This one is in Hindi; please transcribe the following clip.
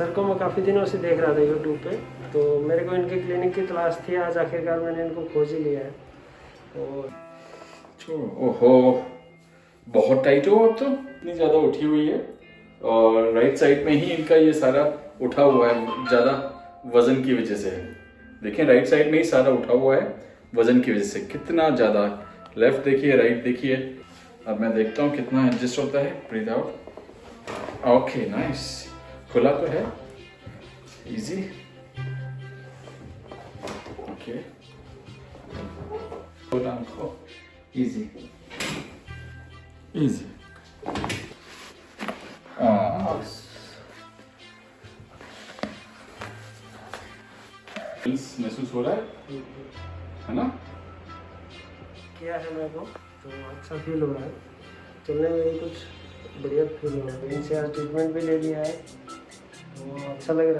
सर को मैं काफ़ी दिनों से देख रहा था यूट्यूब पे। तो मेरे को इनके क्लिनिक की तलाश थी आज आखिरकार मैंने इनको खोज ही लिया है। तो ओहो बहुत टाइट हो अब तो। इतनी ज़्यादा उठी हुई है। और राइट साइड में ही इनका ये सारा उठा हुआ है ज़्यादा वज़न की वजह से। देखिए राइट साइड में ही सारा उठा हुआ है वज़न की वजह से। कितना ज़्यादा। लेफ़्ट देखिए राइट देखिए। अब मैं देखता हूँ कितना एडजस्ट होता है। ब्रीथ आउट ओके नाइस खुला तो है। इजी ओके खुला आँखों इजी इजी हाँ। महसूस हो रहा है? है ना? किया है मेरे को। तो अच्छा फील हो रहा है। चलने में भी कुछ बढ़िया फील हो रहा है। इनसे आज ट्रीटमेंट भी ले लिया है। अच्छा लग रहा है